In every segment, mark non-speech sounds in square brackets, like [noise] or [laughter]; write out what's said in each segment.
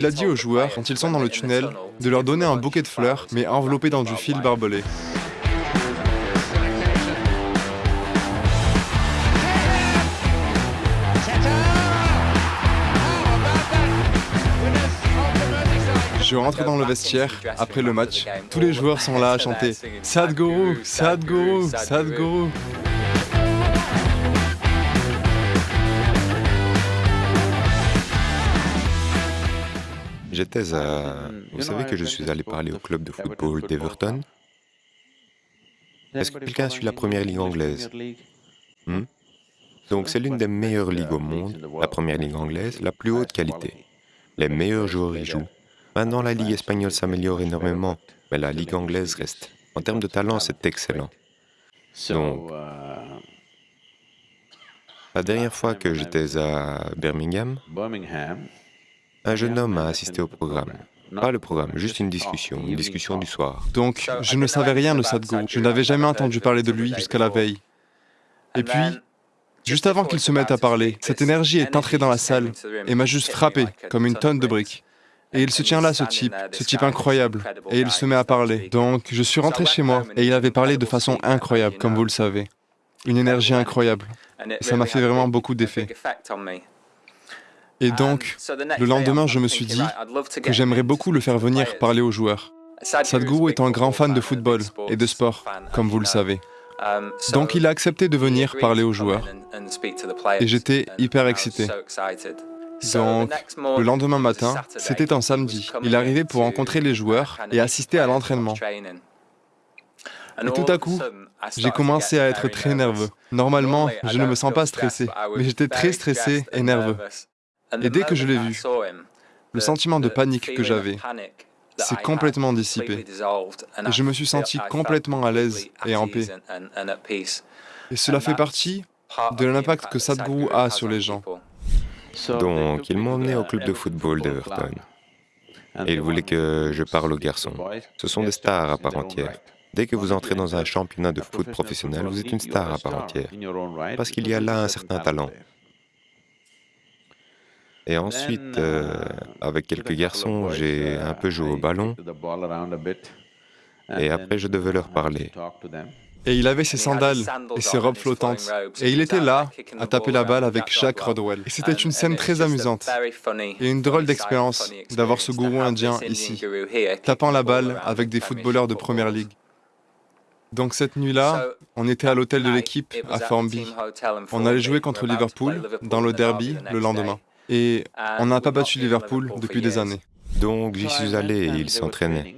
Il a dit aux joueurs, quand ils sont dans le tunnel, de leur donner un bouquet de fleurs, mais enveloppé dans du fil barbelé. Je rentre dans le vestiaire après le match. Tous les joueurs sont là à chanter Sadhguru, Sadhguru, Sadhguru. J'étais à... Vous savez que je suis allé parler au club de football d'Everton Est-ce que quelqu'un suit la première ligue anglaise hmm? Donc c'est l'une des meilleures ligues au monde, la première ligue anglaise, la plus haute qualité. Les meilleurs joueurs y jouent. Maintenant, la Ligue espagnole s'améliore énormément, mais la Ligue anglaise reste. En termes de talent, c'est excellent. Donc, la dernière fois que j'étais à Birmingham, un jeune homme a assisté au programme. Pas le programme, juste une discussion, une discussion du soir. Donc, je ne savais rien de Sadhguru. Je n'avais jamais entendu parler de lui jusqu'à la veille. Et puis, juste avant qu'il se mette à parler, cette énergie est entrée dans la salle et m'a juste frappé comme une tonne de briques. Et il se tient là, ce type, ce type incroyable, et il se met à parler. Donc, je suis rentré chez moi, et il avait parlé de façon incroyable, comme vous le savez. Une énergie incroyable. Et ça m'a fait vraiment beaucoup d'effet. Et donc, le lendemain, je me suis dit que j'aimerais beaucoup le faire venir parler aux joueurs. Sadhguru est un grand fan de football et de sport, comme vous le savez. Donc il a accepté de venir parler aux joueurs. Et j'étais hyper excité. Donc, le lendemain matin, c'était un samedi. Il arrivait pour rencontrer les joueurs et assister à l'entraînement. Et tout à coup, j'ai commencé à être très nerveux. Normalement, je ne me sens pas stressé, mais j'étais très stressé et nerveux. Et dès que je l'ai vu, le sentiment de panique que j'avais s'est complètement dissipé. Et je me suis senti complètement à l'aise et en paix. Et cela fait partie de l'impact que Sadhguru a sur les gens. Donc, ils m'ont emmené au club de football d'Everton. Et ils voulaient que je parle aux garçons. Ce sont des stars à part entière. Dès que vous entrez dans un championnat de foot professionnel, vous êtes une star à part entière, parce qu'il y a là un certain talent. Et ensuite, euh, avec quelques garçons, j'ai un peu joué au ballon, et après je devais leur parler. Et il avait ses sandales et ses robes flottantes. Et il était là, à taper la balle avec Jacques Rodwell. Et c'était une scène très amusante. Et une drôle d'expérience d'avoir ce gourou indien ici, tapant la balle avec des footballeurs de première ligue. Donc cette nuit-là, on était à l'hôtel de l'équipe à Formby. On allait jouer contre Liverpool dans le derby le lendemain. Et on n'a pas battu Liverpool depuis des années. Donc j'y suis allé et ils s'entraînaient.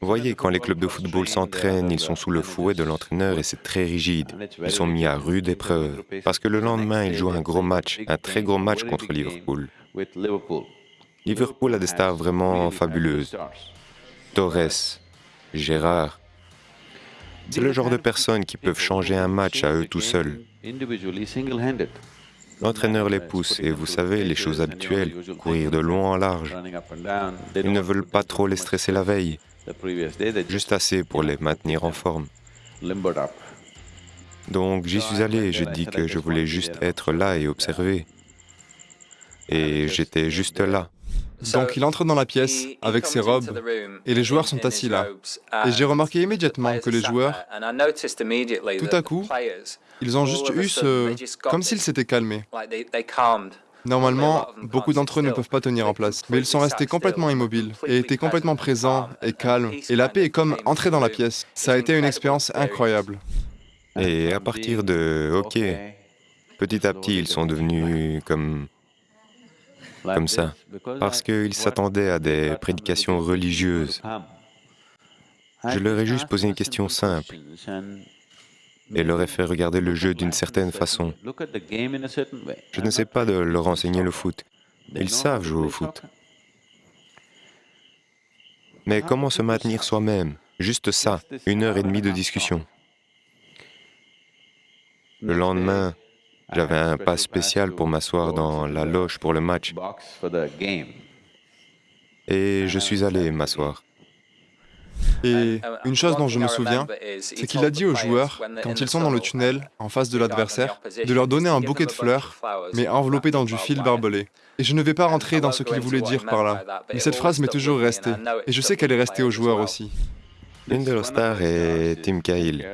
Vous voyez, quand les clubs de football s'entraînent, ils sont sous le fouet de l'entraîneur et c'est très rigide. Ils sont mis à rude épreuve, parce que le lendemain, ils jouent un gros match, un très gros match contre Liverpool. Liverpool a des stars vraiment fabuleuses. Torres, Gérard. C'est le genre de personnes qui peuvent changer un match à eux tout seuls. L'entraîneur les pousse et vous savez, les choses habituelles, courir de long en large. Ils ne veulent pas trop les stresser la veille juste assez pour les maintenir en forme. Donc j'y suis allé et je dis que je voulais juste être là et observer. Et j'étais juste là. Donc il entre dans la pièce avec ses robes et les joueurs sont assis là. Et j'ai remarqué immédiatement que les joueurs, tout à coup, ils ont juste eu ce... comme s'ils s'étaient calmés. Normalement, beaucoup d'entre eux ne peuvent pas tenir en place, mais ils sont restés complètement immobiles et étaient complètement présents et calmes, et la paix est comme entrer dans la pièce. Ça a été une expérience incroyable. Et à partir de OK, petit à petit, ils sont devenus comme comme ça, parce qu'ils s'attendaient à des prédications religieuses. Je leur ai juste posé une question simple et leur ai fait regarder le jeu d'une certaine façon. Je ne sais pas de leur enseigner le foot. Ils savent jouer au foot. Mais comment se maintenir soi-même? Juste ça, une heure et demie de discussion. Le lendemain, j'avais un pas spécial pour m'asseoir dans la loge pour le match. Et je suis allé m'asseoir. Et une chose dont je me souviens, c'est qu'il a dit aux joueurs, quand ils sont dans le tunnel, en face de l'adversaire, de leur donner un bouquet de fleurs, mais enveloppé dans du fil barbelé. Et je ne vais pas rentrer dans ce qu'il voulait dire par là, mais cette phrase m'est toujours restée, et je sais qu'elle est restée aux joueurs aussi. L'une de stars est Tim Cahill.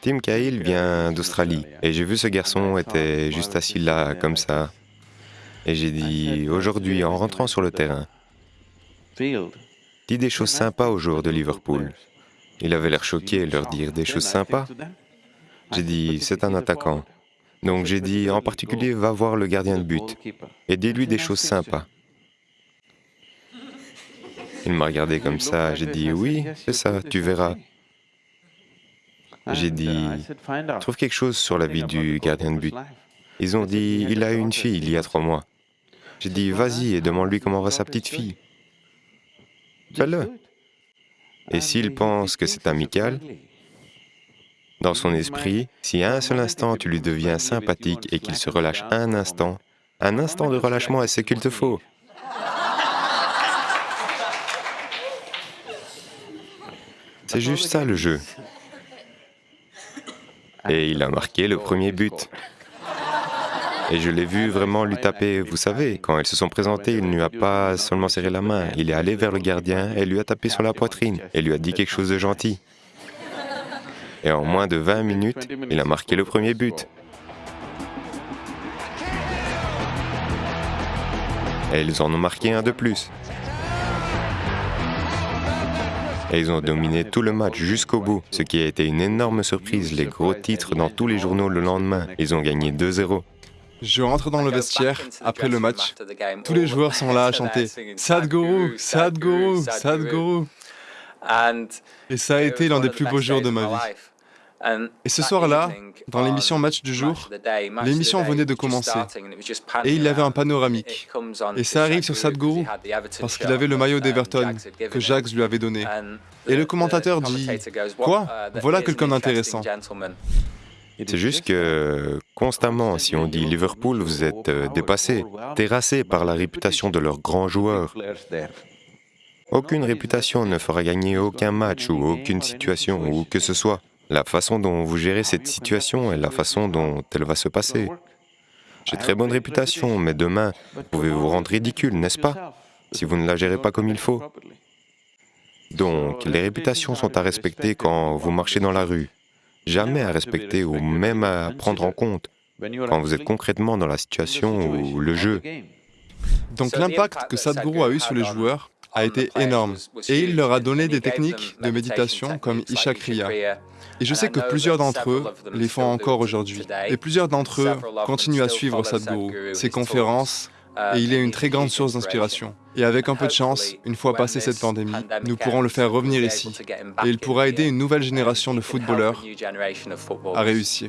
Tim Cahill vient d'Australie, et j'ai vu ce garçon était juste assis là, comme ça. Et j'ai dit, aujourd'hui, en rentrant sur le terrain, dis des choses sympas aux joueurs de Liverpool. Il avait l'air choqué de leur dire des choses sympas. J'ai dit, c'est un attaquant. Donc j'ai dit, en particulier, va voir le gardien de but et dis-lui des choses sympas. Il m'a regardé comme ça, j'ai dit, oui, c'est ça, tu verras. J'ai dit, trouve quelque chose sur la vie du gardien de but. Ils ont dit, il a eu une fille il y a trois mois. J'ai dit, vas-y et demande-lui comment va sa petite fille. Fais-le. Et s'il pense que c'est amical, dans son esprit, si à un seul instant tu lui deviens sympathique et qu'il se relâche un instant, un instant de relâchement est ce qu'il te faut? C'est juste ça le jeu. [laughs] Et il a marqué le premier but. Et je l'ai vu vraiment lui taper. Vous savez, quand ils se sont présentés, il ne lui a pas seulement serré la main, il est allé vers le gardien et lui a tapé sur la poitrine et lui a dit quelque chose de gentil. Et en moins de 20 minutes, il a marqué le premier but. Et ils en ont marqué un de plus. Et ils ont dominé tout le match jusqu'au bout, ce qui a été une énorme surprise, les gros titres dans tous les journaux le lendemain. Ils ont gagné 2-0. Je rentre dans le vestiaire après le match. Tous les joueurs sont là à chanter [laughs] Sadhguru, Sadhguru, Sadhguru. Et ça a été l'un des plus beaux jours de ma vie. Et ce soir-là, dans l'émission Match du jour, l'émission venait de commencer et il y avait un panoramique. Et ça arrive sur Sadhguru parce qu'il avait le maillot d'Everton que Jacques lui avait donné. Et le commentateur dit Quoi? Voilà quelqu'un d'intéressant. C'est juste que constamment, si on dit Liverpool, vous êtes euh, dépassé, terrassé par la réputation de leurs grands joueurs. Aucune réputation ne fera gagner aucun match ou aucune situation ou que ce soit. La façon dont vous gérez cette situation est la façon dont elle va se passer. J'ai très bonne réputation, mais demain, vous pouvez vous rendre ridicule, n'est-ce pas Si vous ne la gérez pas comme il faut? Donc, les réputations sont à respecter quand vous marchez dans la rue, jamais à respecter ou même à prendre en compte quand vous êtes concrètement dans la situation ou le jeu. Donc l'impact que Sadhguru a eu sur les joueurs a été énorme et il leur a donné des techniques de méditation comme Isha Kriya. Et je sais que plusieurs d'entre eux les font encore aujourd'hui. Et plusieurs d'entre eux continuent à suivre Sadhguru, ses conférences, et il est une très grande source d'inspiration. Et avec un peu de chance, une fois passée cette pandémie, nous pourrons le faire revenir ici. Et il pourra aider une nouvelle génération de footballeurs à réussir.